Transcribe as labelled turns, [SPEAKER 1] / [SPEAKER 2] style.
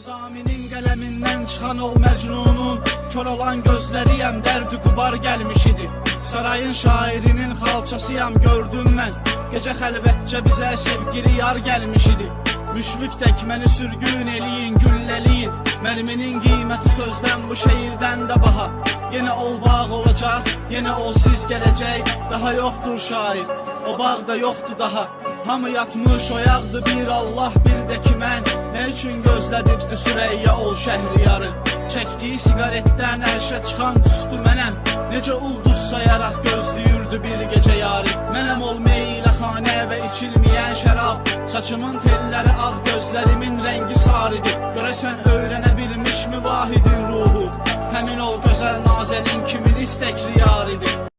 [SPEAKER 1] Nizaminin qələmindən çıxan ol məcnunun Kör olan gözləriyəm dərdi qubar gəlmiş idi. Sarayın şairinin xalçasıyam gördüm mən. Gecə xəlvətcə bizə sevgili yar gəlmiş idi. Müşfiq tək məni sürgün eləyin, güllələyin. Mərminin qiyməti sözdən bu şehirdən də baha. Yenə ol bağ olacaq, yenə o siz gələcək. Daha yoxdur şair, o bağda yoxdur daha. Hamı yatmış oyaqdı bir Allah bir də ki mən. Nə üçün Gözlədibdi Sürəyya ol şəhri yarı. Çəkdiyi siqaretdən ərşə çıxan üstü mənəm. Necə ulduz sayaraq gözləyirdi bir gecə yarı. Mənəm ol meyləxanə və içilməyən şərab. Saçımın telləri ağ gözlərimin rəngi sarıdır. Görəsən öyrənə bilmişmi vahidin ruhu? Həmin ol gözəl nazənin kimin istəkli yaridir